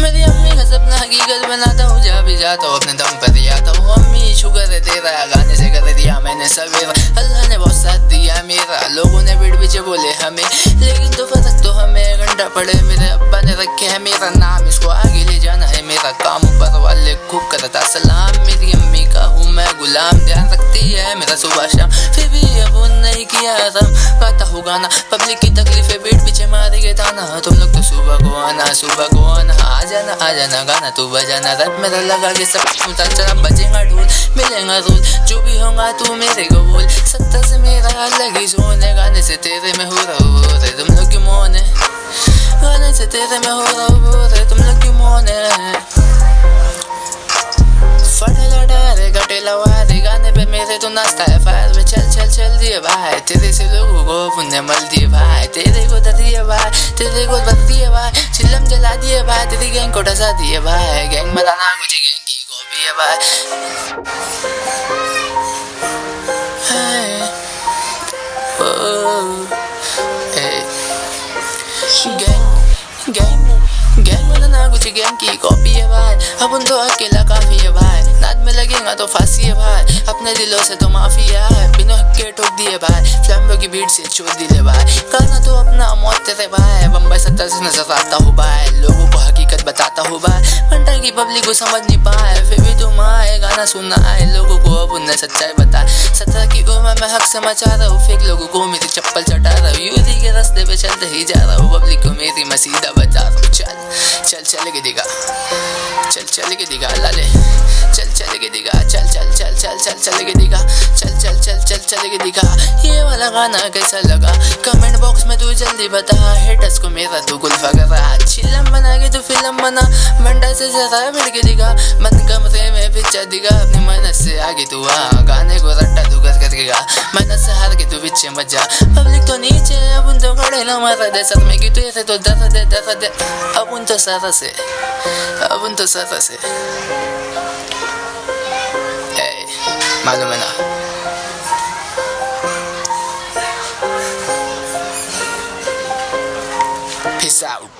मेरी अम्मी सपना की हकीकत बनाता हूँ जहाँ भी जाता हूँ, अपने दम पर जाता तो हूँ। अम्मी शुगर है तेरा गाने से कर दिया मैंने सवेरा अल्लाह ने बहुत साथ दिया मेरा। लोगों ने पीठ पीछे बोले हमें, लेकिन तो फ़र्क तो हमें घंटा पड़े। मेरे अब्बा ने रखे है मेरा नाम, इसको आगे ले जाना है मेरा काम। ऊपर वाले खूब करता सलाम। मेरी अम्मी का हूँ मैं गुलाम। ध्यान रखती है मेरा सुबह शाम। फिर भी अब नहीं किया आराम। गाता हूँ गाना, पब्लिक की तकलीफें सुबह को आना आ जाना आ जाना गाना तू बजाना रब मेरा लगा के सब उतार चला बजेगा ढोल मिलेगा रोल, जो भी होगा तू मेरे को बोल सत्ता से मेरा अलग ही सोने, गाने से तेरे में हो रहा हो रे तुम लोग क्यों मौन है? गाने से तेरे में हो रहा हो रे तुम लोग क्यों मौन है? फटे लौटा रे गटे गाने पे मेरे तो नाश्ता है। फायर में चल चल चल दिए भाई। तेरे से लोगों को पुण्य मल दिए भाई। तेरे को दिए भाई। तेरे को गैंग कोटा साथी दिए भाई गैंग बताना मुझे गैंग की कॉपी है भाई। की कॉपी है भाई। अपन तो अकेला काफ़ी है भाई। नाद में लगेगा तो फांसी है भाई। अपने दिलों से तो माफ़ी है। बिना के ठोक दिए भाई। फ्लैम्बो की भीड़ से छोड़ दिए भाई। करना तो अपना मौत तेरे भाई। बम्बई सत्तर से नज़र आता हो भाई। लोगों को बार घंटा की पब्लिक को समझ नहीं पाए। फिर भी तुम आए, गाना सुना आए, लोगों को अब उन्हें सच्चाई बता। सत्रह की उम्र में हक से मचा रहा हूँ फेक लोगों को मेरी चप्पल चटा रहा हूँ। यूदी के रास्ते पे चलते ही जा रहा हूँ पब्लिक को मेरी मसीदा बचा रहा हूँ। चल चल चल के दिखा। चल चल के दिखा, लाले। चल चल के दिखा। चल चल चल चल चल चल के दिखा। चल चल चल चल चल के दिखा। ये वाला गाना कैसा लगा? कमेंट बॉक्स में तू जल्दी बता। हेटर्स को मेरा तो तू गुल्फा कर रहा चिल्ला मंडा से जगह मिल मिलके दिखा। मन का मथे में पिक्चर दिखा। अपने मन से आगे तू आ। गाने को रट्टा तू कर कर गा। मन से हार के तू पीछे मत जा। पब्लिक तो नीचे अब उन तो खड़े ना मारा दे। सर में की तू ऐसे तो दस दे दस दे। अब उन तो सारा से। अब उन तो सारा से मालूम है ना? Peace out.